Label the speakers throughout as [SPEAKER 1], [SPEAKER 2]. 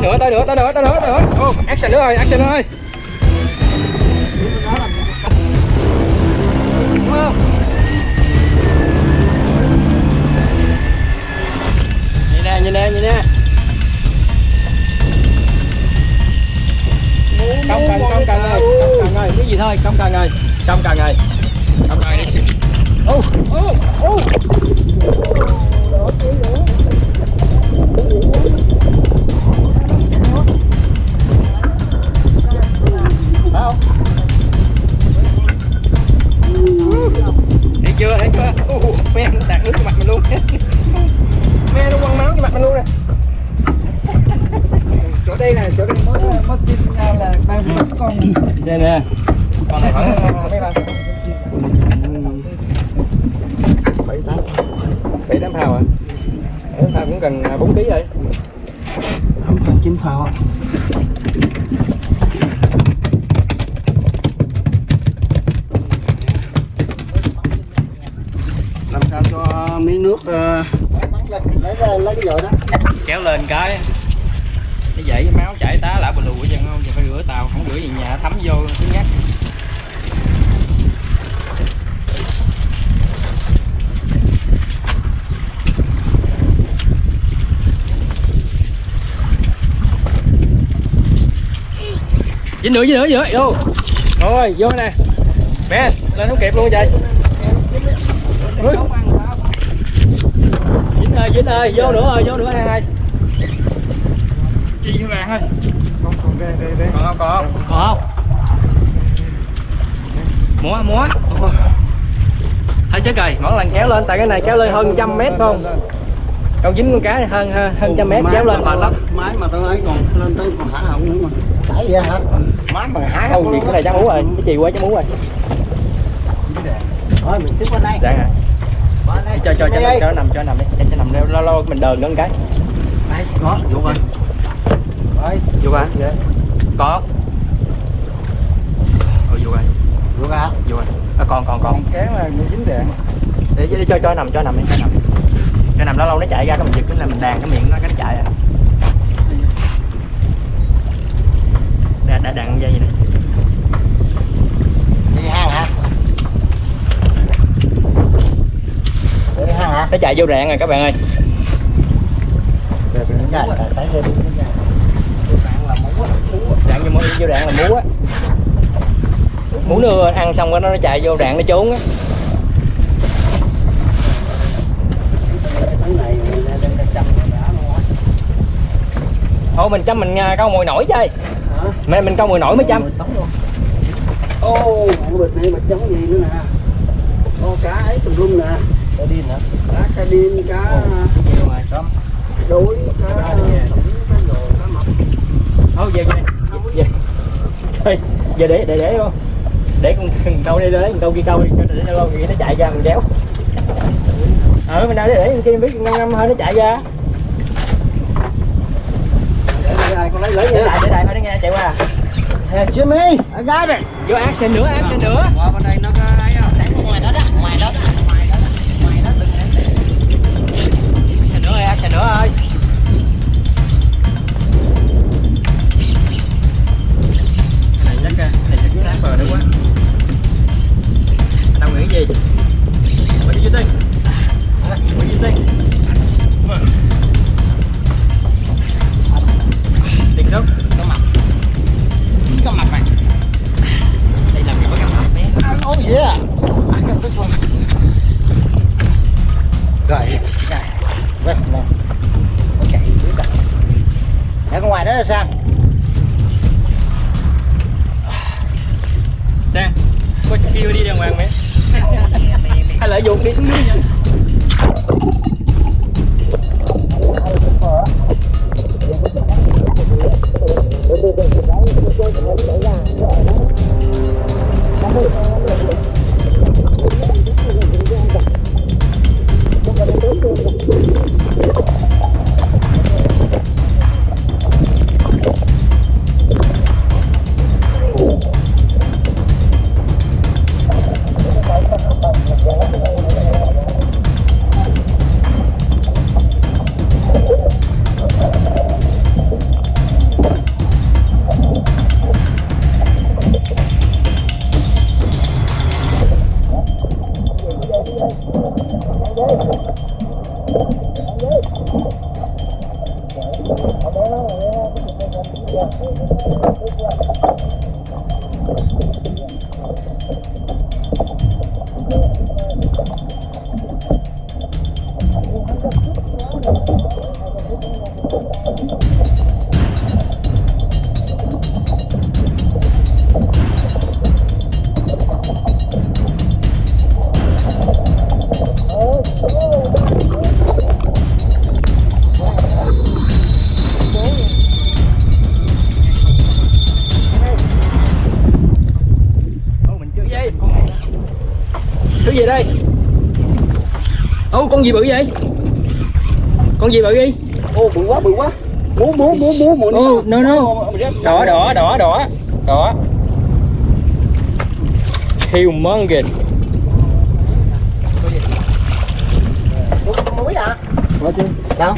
[SPEAKER 1] tới nữa tới nữa tới nữa tới nữa tới nữa. Ô. Action nữa rồi action nữa rồi không nhìn nè nhìn nè nhìn nè. Công cần công cần ơi công cần ơi. Cái gì thôi công cần ơi. Công cần ơi. Công cần đi. Ô ô ô không thấy chưa thấy chưa? Ồ, me nó tạt nước vào mặt mình luôn. Me nó quăng máu vào mặt mình luôn nè.
[SPEAKER 2] Chỗ đây này chỗ đây mới mới tin ra là ba mươi con.
[SPEAKER 1] Xem nè. Con này khoảng mấy bao
[SPEAKER 2] bảy tám
[SPEAKER 1] bảy tám phao à? Bảy tám phao cũng cần 4 kg rồi.
[SPEAKER 2] Tám phần chín phao ạ. làm sao cho miếng nước lên lấy lấy cái đó
[SPEAKER 1] kéo lên cái cái dậy với máu chảy tá lại bù lù vậy không giờ phải rửa tàu, không rửa gì nhà, thấm vô thứ nhắc. Dính nữa dính nữa dính nữa. Vô. Rồi, vô nè. Bé lên không kịp luôn, trời. Dính ơi ơi vô nữa rồi vô nữa hai hai
[SPEAKER 2] chi với bạn thôi con còn đây đây đây
[SPEAKER 1] còn không còn không? Còn không múa múa. Hơi sức rồi mỗi lần kéo lên tại cái này kéo lên hơn trăm mét không? Câu dính con cá này hơn hơn trăm mét kéo lên. mệt lắm
[SPEAKER 2] máy mà tôi ấy còn lên tới còn hả họng nữa mà. Đẩy vậy hả? Máy mà hả
[SPEAKER 1] không? Gì cái này chắc múa rồi cái chì quá chắc múa rồi.
[SPEAKER 2] Thôi mình xếp qua đây.
[SPEAKER 1] Dạ. hả. Cho cho cho, cho, nằm cho nằm đi cho, cho nằm lâu lâu mình đờn một cái
[SPEAKER 2] đây vô rồi rồi
[SPEAKER 1] vô coi
[SPEAKER 2] vậy
[SPEAKER 1] có ừ, vô coi
[SPEAKER 2] vô ra
[SPEAKER 1] vô coi à, còn còn còn
[SPEAKER 2] kén là bị dính đèn
[SPEAKER 1] để, để cho cho nằm cho nằm đi cho nằm cho nằm lâu lâu nó chạy ra cái mình giật cái là mình đàn cái miệng nó cái nó chạy à đã đàn dây vậy nè
[SPEAKER 2] đi hang hả đi hang hả
[SPEAKER 1] nó chạy vô rạn rồi các bạn ơi.
[SPEAKER 2] Rồi.
[SPEAKER 1] rạn vô, vô rạn là mú á. Mú nó ăn xong cái nó nó chạy vô rạn nó trốn á. Thôi mình chăm mình à, câu mồi nổi chơi.
[SPEAKER 2] Hả?
[SPEAKER 1] Mình mình câu mồi nổi mới chăm.
[SPEAKER 2] Rồi ô. Bịch này bịch giống gì nữa nè. Ô cá ấy tùm lum nè
[SPEAKER 1] sardin hả?
[SPEAKER 2] Cá sardin cá
[SPEAKER 1] nhiều rồi xong
[SPEAKER 2] đuối cá
[SPEAKER 1] Cá
[SPEAKER 2] thủng cá rồ cá mập.
[SPEAKER 1] Thôi về về. Về. Giờ để để để không để con con câu đi đấy con câu kia câu đi cho để nó lâu nó chạy ra mình kéo ờ mình nào để để kia biết ngâm ngâm hơi nó chạy ra.
[SPEAKER 2] Để đây ai con lấy lấy
[SPEAKER 1] để
[SPEAKER 2] nha.
[SPEAKER 1] lại để lại thôi nó nghe chạy qua.
[SPEAKER 2] Hey, Jimmy, I got it.
[SPEAKER 1] vô action nữa action nữa.
[SPEAKER 3] Qua bên đây nó có
[SPEAKER 1] action nữa ơi. Cái này chắc cái này chắc sáng bờ nữa quá anh nghĩ gì? What do you think what do you think kêu đi đàng hoàng mẹ. Hay là dùng đi. xuống dưới nha よろしくお願いします。Con gì bự vậy? Con gì bự đi?
[SPEAKER 2] ô bự quá bự quá muốn muốn muốn muốn muốn
[SPEAKER 1] Oh, no, no. Đỏ đỏ đỏ đỏ đỏ. Humongous.
[SPEAKER 2] muối à đâu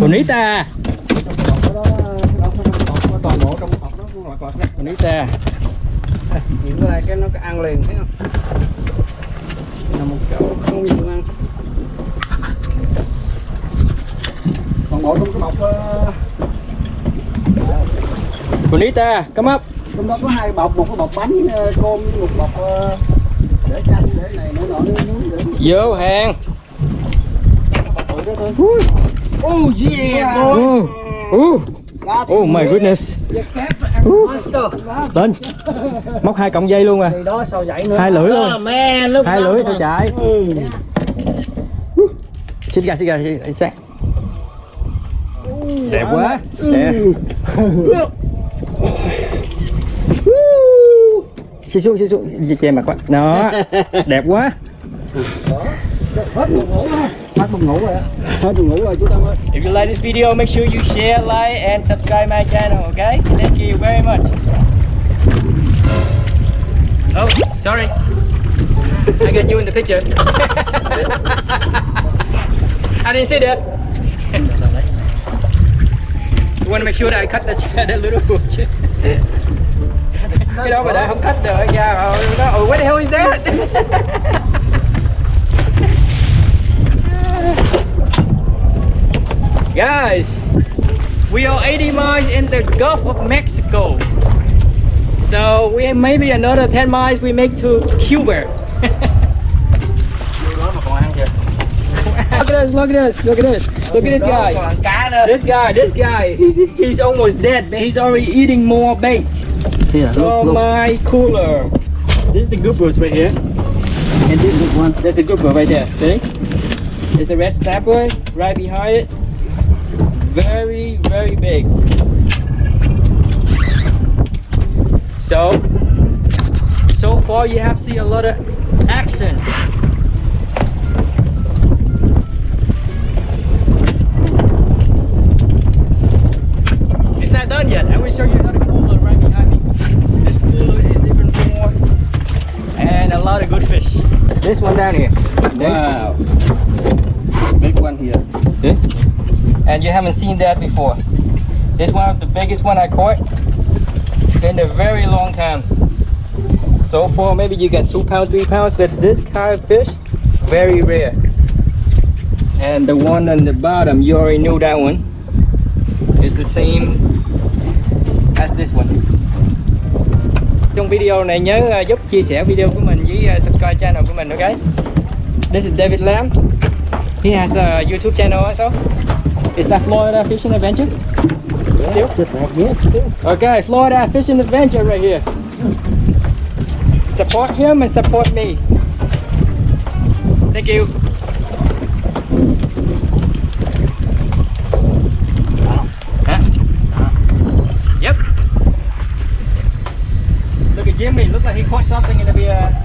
[SPEAKER 1] Bonita.
[SPEAKER 2] toàn bộ trong hộp đó cũng loại cọt đó
[SPEAKER 1] Bonita.
[SPEAKER 3] Chuyện của cái nó ăn liền thấy không? Là một chỗ không nhiều ăn.
[SPEAKER 2] toàn bộ trong cái bọc ờ,
[SPEAKER 1] Bonita, come up.
[SPEAKER 2] trong đó có hai bọc một cái bọc bánh ờ, cơm với một bọc ờ, để chanh để này nọ nọ để
[SPEAKER 1] Vô hàng.
[SPEAKER 2] oh yeah
[SPEAKER 1] Oh, oh, oh my goodness. Lên. Móc hai cọng dây luôn à.
[SPEAKER 3] Thì đó sao vậy nữa?
[SPEAKER 1] Hai lưỡi luôn.
[SPEAKER 3] Look
[SPEAKER 1] Hai lưỡi sao chạy.
[SPEAKER 2] ừ.
[SPEAKER 1] Xin gà, xin gà, xin sáng. Đẹp quá. Đẹp. Xí xuống, xí xuống, che mặt quá. Đó, đẹp quá.
[SPEAKER 2] Hết buồn ngủ
[SPEAKER 3] rồi
[SPEAKER 2] hết buồn ngủ rồi chú Tâm ơi
[SPEAKER 1] If you like this video, make sure you share, like, and subscribe my channel, okay? Thank you very much. Oh, sorry. I got you in the picture. I didn't see that. You want to make sure that I cut the, that little bush. cái đó mà đã không cắt được nha nó oh, what the hell is that guys we are 80 miles in the Gulf of Mexico. So we have maybe another 10 miles we make to Cuba. Look at this look at this look at this. Look at this guy.
[SPEAKER 3] Còn cá nữa.
[SPEAKER 1] this guy this guy he's, he's almost dead but he's already eating more bait.
[SPEAKER 2] Oh
[SPEAKER 1] from my cooler. This is the goobers right here. And this is one there's a grouper right there. See? There's a red snapper right behind it very very big. So so far you have seen a lot of action. It's not done yet. I will show you another cooler right behind me. This cooler is even more and a lot of good fish. This one down here.
[SPEAKER 2] Wow. Big one here.
[SPEAKER 1] See? And you haven't seen that before. This one of the biggest one I caught in a very long times. So far maybe you get two pounds, three pounds, but this kind of fish, very rare. And the one on the bottom, you already knew that one. It's the same as this one. Trong video này nhớ giúp chia sẻ video của mình với subscribe channel của mình okay? This is David Lam. He has a YouTube channel also. Is that Florida Fishing Adventure? Still?
[SPEAKER 2] just like yes still
[SPEAKER 1] Okay, Florida Fishing Adventure right here. Support him and support me. Thank you. Huh? Yep. Look at Jimmy. Look like he caught something in the uh,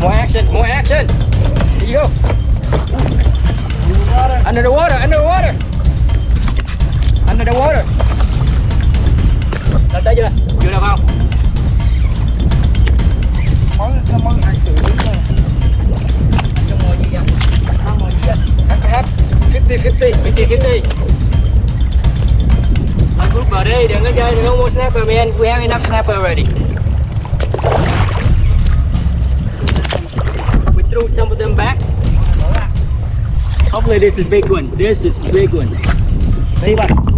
[SPEAKER 1] More action, more action. Here you go. Under the water, under the water. Under the water. Lên tới chưa? Chưa được không?
[SPEAKER 2] món cái món hai triệu
[SPEAKER 3] Trong ngồi gì vậy? Không ngồi gì vậy?
[SPEAKER 1] Hấp, hấp. 50, 50, 50, 50. Lên grouper đi, đừng có chơi, đừng có mua snapper man. We have enough snapper already. Threw some of them back. Hopefully this is big one. This is big one. See what?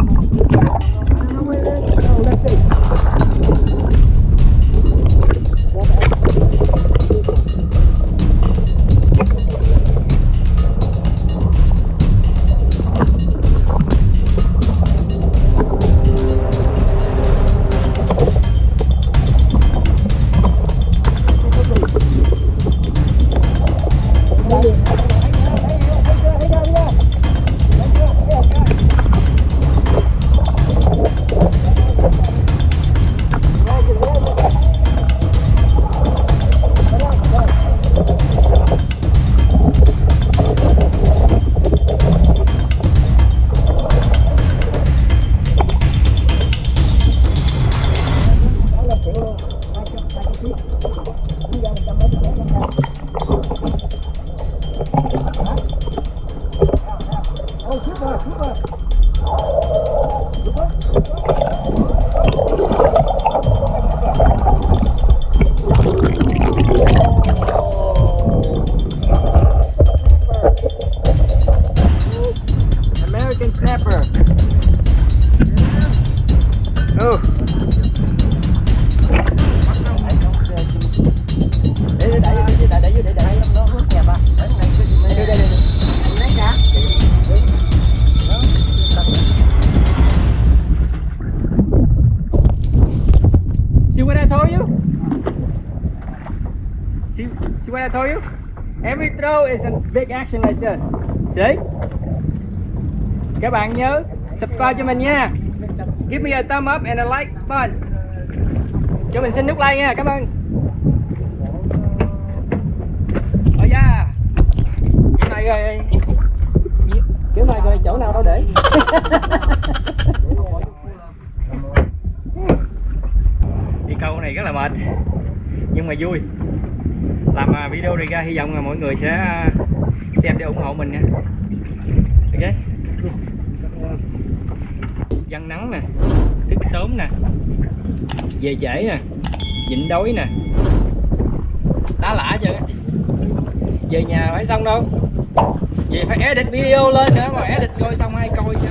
[SPEAKER 1] What I told you? Every throw is a big action like this. See? Các bạn nhớ subscribe cho mình nha. Give me a thumb up and a like button. Cho mình xin nút like nha. Cảm ơn. Oh yeah. Cái này rồi. Kiểu này rồi, chỗ nào đâu để? đi câu này rất là mệt, nhưng mà vui video này ra, hy vọng là mọi người sẽ uh, xem để ủng hộ mình nha. Ok? Dân nắng nè, thức sớm nè, về trễ nè, nhịn đói nè. Tá lả chưa? Về nhà phải xong đâu. Về phải edit video lên nữa mà edit coi xong ai coi chứ.